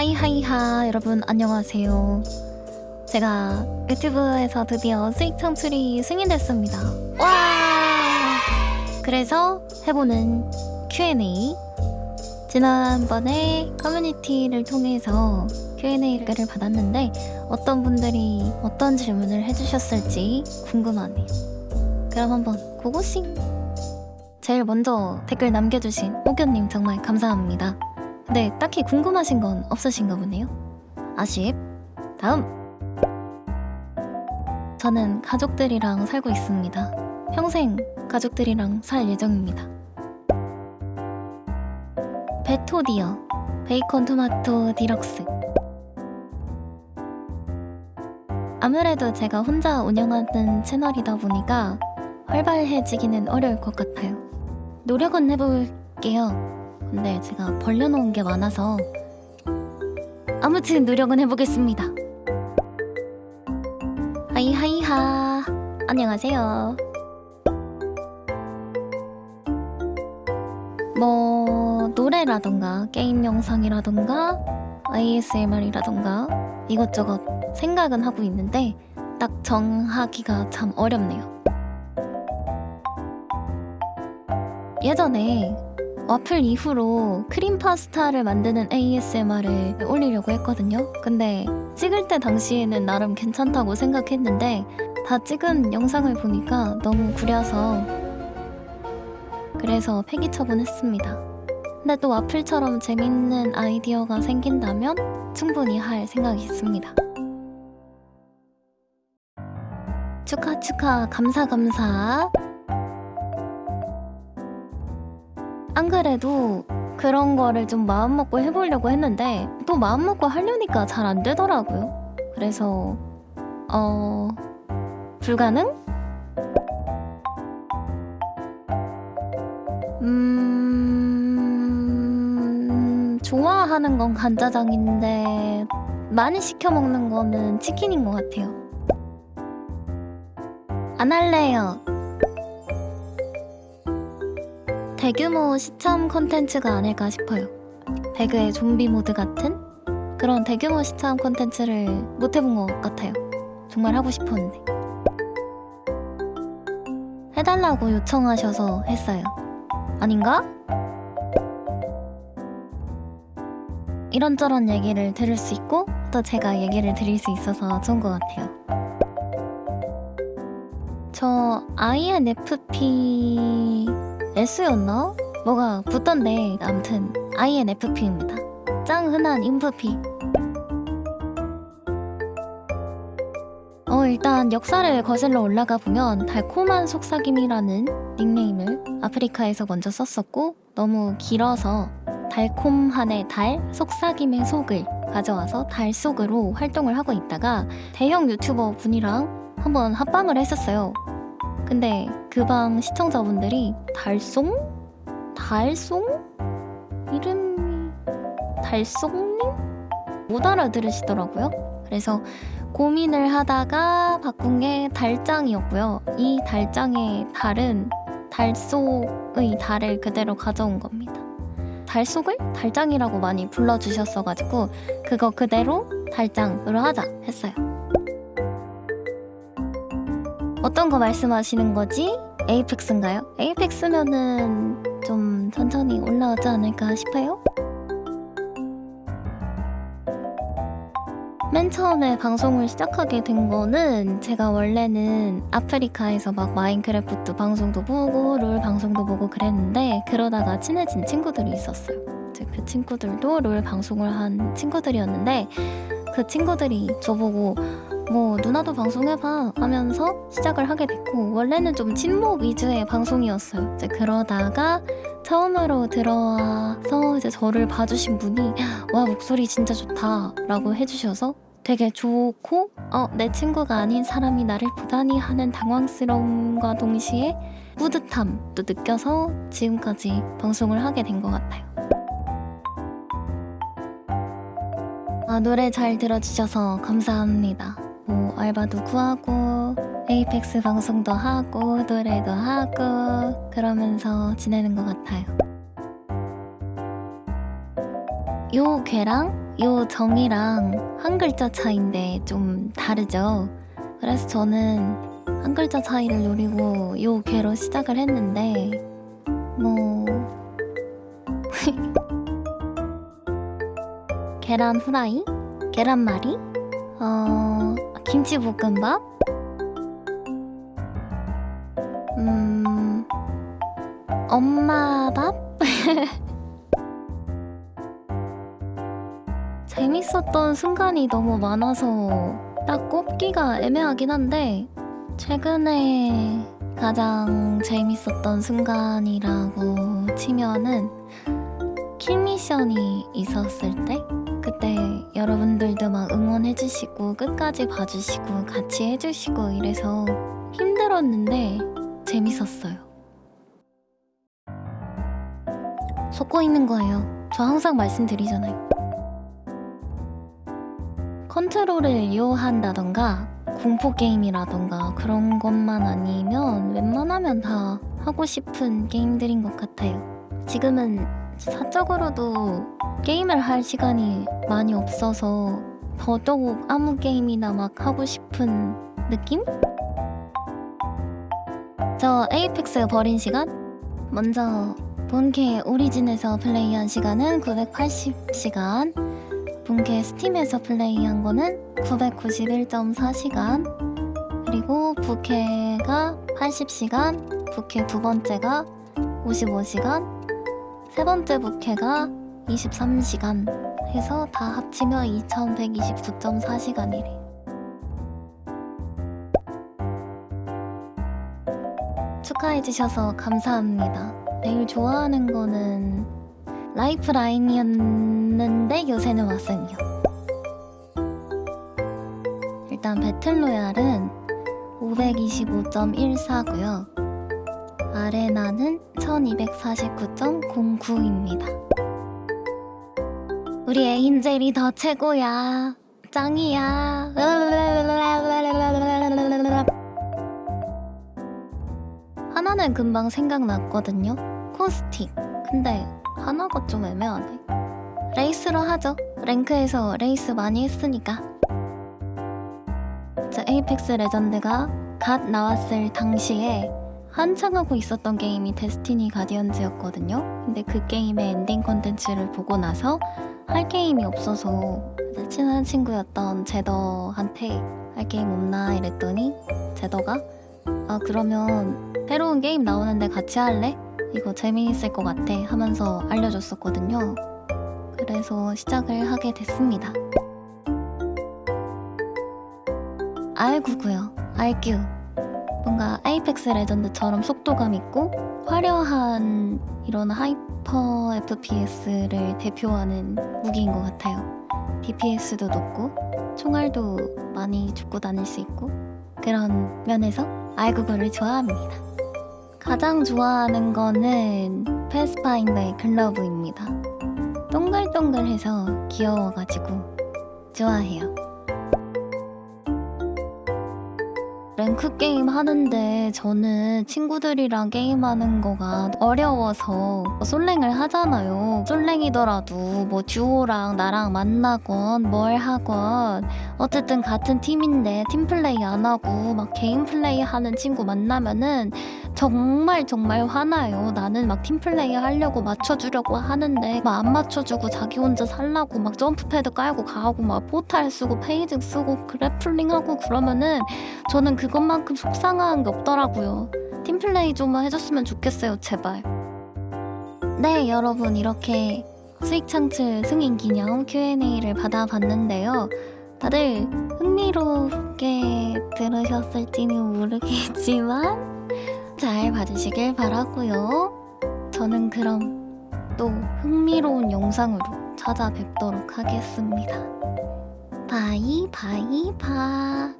하이하이하 여러분 안녕하세요. 제가 유튜브에서 드디어 수익 창출이 승인됐습니다. 와! 그래서 해보는 Q&A. 지난번에 커뮤니티를 통해서 Q&A를 받았는데 어떤 분들이 어떤 질문을 해주셨을지 궁금하네요. 그럼 한번 고고싱! 제일 먼저 댓글 남겨주신 오견님 정말 감사합니다 근데 딱히 궁금하신 건 없으신가 보네요. 아쉽. 다음. 저는 가족들이랑 살고 있습니다. 평생 가족들이랑 살 예정입니다. 베토디요 베이컨 토마토 디럭스 아무래도 제가 혼자 운영하는 채널이다 보니까 활발해지기는 어려울 것 같아요. 노력은 해볼게요. 근데 제가 벌려놓은 게 많아서 아무튼 노력은 해보겠습니다. 하이하이하. 안녕하세요. 뭐 노래라던가 게임 영상이라던가 ASMR이라던가 이것저것 생각은 하고 있는데 딱 정하기가 참 어렵네요. 예전에 와플 이후로 크림 파스타를 만드는 ASMR을 올리려고 했거든요. 근데 찍을 때 당시에는 나름 괜찮다고 생각했는데 다 찍은 영상을 보니까 너무 구려서 그래서 폐기 처분했습니다. 근데 또 와플처럼 재밌는 아이디어가 생긴다면 충분히 할 생각이 있습니다. 축하 축하 감사 감사 안 그래도 그런 거를 좀 마음먹고 해보려고 했는데 또 마음먹고 하려니까 잘 안 되더라고요. 그래서 어... 불가능? 음... 좋아하는 건 간짜장인데 많이 시켜 먹는 거는 치킨인 것 같아요. 안 할래요. 대규모 시참 콘텐츠가 아닐까 싶어요. 배그의 좀비 모드 같은 그런 대규모 시참 콘텐츠를 못 해본 것 같아요. 정말 하고 싶었는데. 해달라고 요청하셔서 했어요. 아닌가? 이런저런 얘기를 들을 수 있고 또 제가 얘기를 드릴 수 있어서 좋은 것 같아요. 저 INFP S였나? 뭐가 붙던데 아무튼 INFP입니다. 짱 흔한 인프피. 어 일단 역사를 거슬러 올라가 보면 달콤한 속삭임이라는 닉네임을 아프리카에서 먼저 썼었고 너무 길어서 달콤한의 달, 속삭임의 속을 가져와서 달 속으로 활동을 하고 있다가 대형 유튜버 분이랑 한번 합방을 했었어요. 근데 그 방 시청자분들이 달송? 달송? 이름이 달송님? 못 알아들으시더라고요. 그래서 고민을 하다가 바꾼 게 달짱이었고요. 이 달짱의 달은 달속의 달을 그대로 가져온 겁니다. 달속을 달짱이라고 많이 불러주셨어가지고 그거 그대로 달짱으로 하자 했어요. 어떤 거 말씀하시는 거지? 에이펙스인가요? 에이펙스면은 좀 천천히 올라오지 않을까 싶어요? 맨 처음에 방송을 시작하게 된 거는 제가 원래는 아프리카에서 막 마인크래프트 방송도 보고 롤 방송도 보고 그랬는데 그러다가 친해진 친구들이 있었어요. 그 친구들도 롤 방송을 한 친구들이었는데 그 친구들이 저보고 뭐 누나도 방송해봐 하면서 시작을 하게 됐고 원래는 좀 친목 위주의 방송이었어요. 이제 그러다가 처음으로 들어와서 이제 저를 봐주신 분이 와 목소리 진짜 좋다. 라고 해주셔서 되게 좋고 어, 내 친구가 아닌 사람이 나를 보다니 하는 당황스러움과 동시에 뿌듯함도 느껴서 지금까지 방송을 하게 된 것 같아요. 아, 노래 잘 들어주셔서 감사합니다 뭐 알바도 구하고 에이펙스 방송도 하고 노래도 하고 그러면서 지내는 것 같아요. 요 괴랑 요 정이랑 한 글자 차이인데 좀 다르죠. 그래서 저는 한 글자 차이를 노리고 요 괴로 시작을 했는데 뭐 계란 후라이, 계란말이, 어 김치볶음밥, 음 엄마 밥. 재밌었던 순간이 너무 많아서 딱 꼽기가 애매하긴 한데 최근에 가장 재밌었던 순간이라고 치면은 킬미션이 있었을 때 그때 여러분들도 막 응원해주시고 끝까지 봐주시고 같이 해주시고 이래서 힘들었는데 재밌었어요. 속고 있는 거예요. 저 항상 말씀드리잖아요. 컨트롤을 이용한다던가 공포 게임이라던가 그런 것만 아니면 웬만하면 다 하고 싶은 게임들인 것 같아요. 지금은 사적으로도 게임을 할 시간이 많이 없어서 더더욱 아무 게임이나 막 하고 싶은 느낌? 저 에이펙스 버린 시간? 먼저 본캐 오리진에서 플레이한 시간은 980시간 본캐 스팀에서 플레이한 거는 991.4시간 그리고 부캐가 80시간 부캐 두 번째가 55시간 세 번째 부캐가 23시간 해서 다 합치면 2129.4시간이래 축하해주셔서 감사합니다 제일 좋아하는 거는 라이프 라인이었는데 요새는 왓슨이요. 일단 배틀로얄은 525.14고요. 아레나는 1249.09입니다. 우리 에인젤이 더 최고야. 짱이야. 하나는 금방 생각났거든요. Caustic. 근데 하나가 좀 애매하네. Wraith로 하죠. rank에서 Wraith 많이 했으니까. 저 Apex Legend가 갓 나왔을 당시에 한창 하고 있었던 게임이 Destiny Guardians였거든요. 근데 그 게임의 엔딩 콘텐츠를 보고 나서 할 게임이 없어서 친한 친구였던 제더한테 할 게임 없나 이랬더니 제더가 아 그러면 새로운 게임 나오는데 같이 할래? 이거 재미있을 것 같아 하면서 알려줬었거든요. 그래서 시작을 하게 됐습니다. R9고요. RQ. 뭔가 Apex Legend처럼 속도감 있고 화려한 이런 hyper FPS를 대표하는 무기인 것 같아요. DPS도 높고 총알도 많이 죽고 다닐 수 있고 그런 면에서 R9를 좋아합니다. 가장 좋아하는 거는 패스파인더의 글러브입니다. 동글동글해서 귀여워가지고 좋아해요. 랭크 게임 하는데 저는 친구들이랑 게임하는 거가 어려워서 솔랭을 하잖아요. 솔랭이더라도 뭐 듀오랑 나랑 만나건 뭘 하건 어쨌든 같은 팀인데 팀플레이 안 하고 막 개인 플레이 하는 친구 만나면은 정말 정말 화나요. 나는 막 팀플레이 하려고 맞춰주려고 하는데 막 안 맞춰주고 자기 혼자 살라고 막 jump pad 깔고 가고 막 포탈 쓰고 phasing 쓰고 grappling 하고 그러면은 저는 그것만큼 속상한 게 없더라고요. 팀플레이 좀 해줬으면 좋겠어요, 제발. 네, 여러분 이렇게 수익 창출 승인 기념 Q&A를 받아봤는데요. 다들 흥미롭게 들으셨을지는 모르겠지만 잘 봐주시길 바라고요. 저는 그럼 또 흥미로운 영상으로 찾아뵙도록 하겠습니다. bye bye bye.